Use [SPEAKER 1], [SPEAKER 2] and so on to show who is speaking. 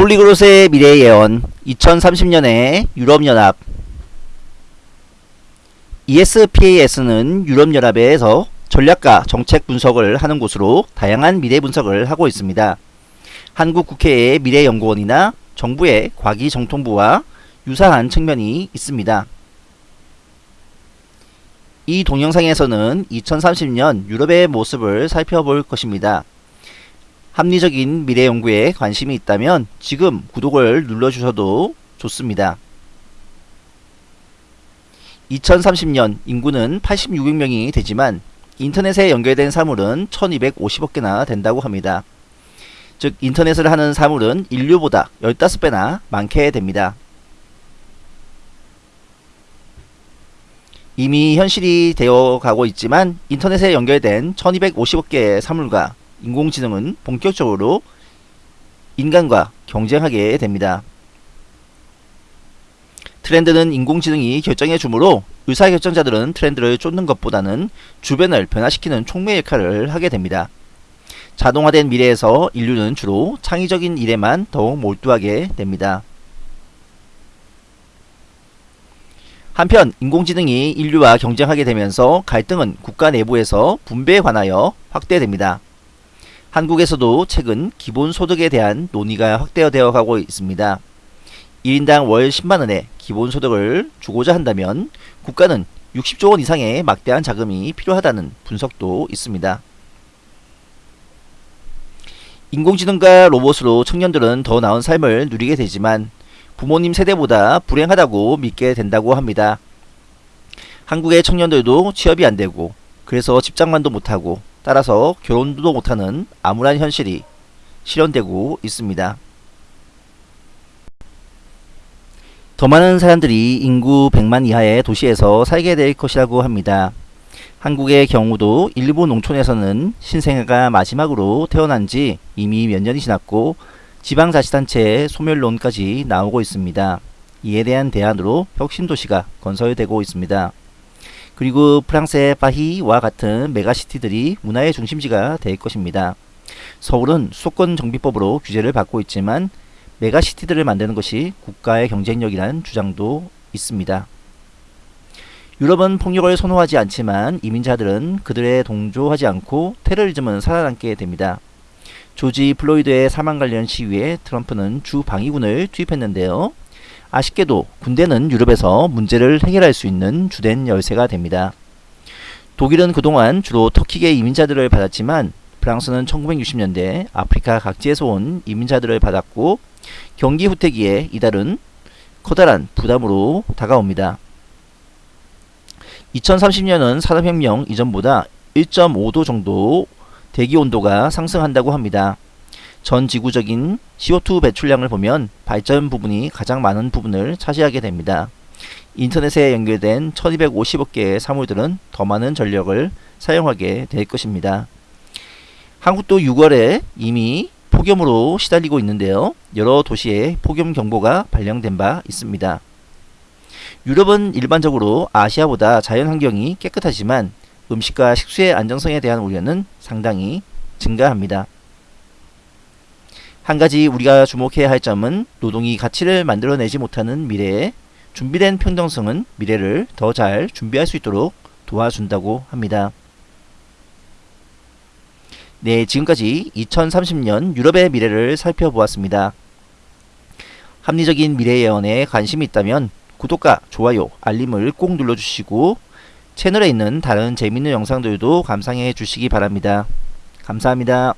[SPEAKER 1] 폴리그롯의 미래 예언 2030년에 유럽연합 ESPAS는 유럽연합에서 전략과 정책 분석을 하는 곳으로 다양한 미래 분석을 하고 있습니다. 한국 국회의 미래연구원이나 정부의 과기정통부와 유사한 측면이 있습니다. 이 동영상에서는 2030년 유럽의 모습을 살펴볼 것입니다. 합리적인 미래 연구에 관심이 있다면 지금 구독을 눌러주셔도 좋습니다. 2030년 인구는 86億명이 되지만 인터넷에 연결된 사물은 1250억 개나 된다고 합니다. 즉 인터넷을 하는 사물은 인류보다 15배나 많게 됩니다. 이미 현실이 되어 가고 있지만 인터넷에 연결된 1250억 개의 사물과 인공지능은 본격적으로 인간과 경쟁하게 됩니다. 트렌드는 인공지능이 결정해 주므로 의사결정자들은 트렌드를 쫓는 것보다는 주변을 변화시키는 촉매 역할을 하게 됩니다. 자동화된 미래에서 인류는 주로 창의적인 일에만 더욱 몰두하게 됩니다. 한편 인공지능이 인류와 경쟁하게 되면서 갈등은 국가 내부에서 분배에 관하여 확대됩니다. 한국에서도 최근 기본소득에 대한 논의가 확대되어 가고 있습니다. 1인당 월 10만원의 기본소득을 주고자 한다면 국가는 60조원 이상의 막대한 자금이 필요하다는 분석도 있습니다. 인공지능과 로봇으로 청년들은 더 나은 삶을 누리게 되지만 부모님 세대보다 불행하다고 믿게 된다고 합니다. 한국의 청년들도 취업이 안되고 그래서 집장만도 못하고 따라서 결혼도 못하는 암울한 현실이 실현되고 있습니다. 더 많은 사람들이 인구 100만 이하의 도시에서 살게 될 것이라고 합니다. 한국의 경우도 일부 농촌에서는 신생아가 마지막으로 태어난 지 이미 몇 년이 지났고 지방자치단체의 소멸론까지 나오고 있습니다. 이에 대한 대안으로 혁신도시가 건설되고 있습니다. 그리고 프랑스의 파리와 같은 megacity들이 문화의 중심지가 될 것입니다. 서울은 수도권 정비법으로 규제를 받고 있지만 megacity들을 만드는 것이 국가의 경쟁력이라는 주장도 있습니다. 유럽은 폭력을 선호하지 않지만 이민자들은 그들에 동조하지 않고 테러리즘은 살아남게 됩니다. 조지 플로이드의 사망 관련 시위에 트럼프는 주 방위군을 투입했는데요. 아쉽게도 군대는 유럽에서 문제를 해결할 수 있는 주된 열쇠가 됩니다. 독일은 그동안 주로 터키계 이민자들을 받았지만 프랑스는 1960년대 아프리카 각지에서 온 이민자들을 받았고 경기 후퇴기에 이달은 커다란 부담으로 다가옵니다. 2030년은 산업혁명 이전보다 1.5도 정도 대기온도가 상승한다고 합니다. 전 지구적인 CO2 배출량을 보면 발전 부분이 가장 많은 부분을 차지하게 됩니다. 인터넷에 연결된 1250억 개의 사물들은 더 많은 전력을 사용하게 될 것입니다. 한국도 6월에 이미 폭염으로 시달리고 있는데요. 여러 도시에 폭염 경보가 발령된 바 있습니다. 유럽은 일반적으로 아시아보다 자연 환경이 깨끗하지만 음식과 식수의 안정성에 대한 우려는 상당히 증가합니다. 한 가지 우리가 주목해야 할 점은 노동이 가치를 만들어내지 못하는 미래에 준비된 평등성은 미래를 더 잘 준비할 수 있도록 도와준다고 합니다. 네, 지금까지 2030년 유럽의 미래를 살펴보았습니다. 합리적인 미래 예언에 관심이 있다면 구독과 좋아요, 알림을 꼭 눌러주시고 채널에 있는 다른 재밌는 영상들도 감상해 주시기 바랍니다. 감사합니다.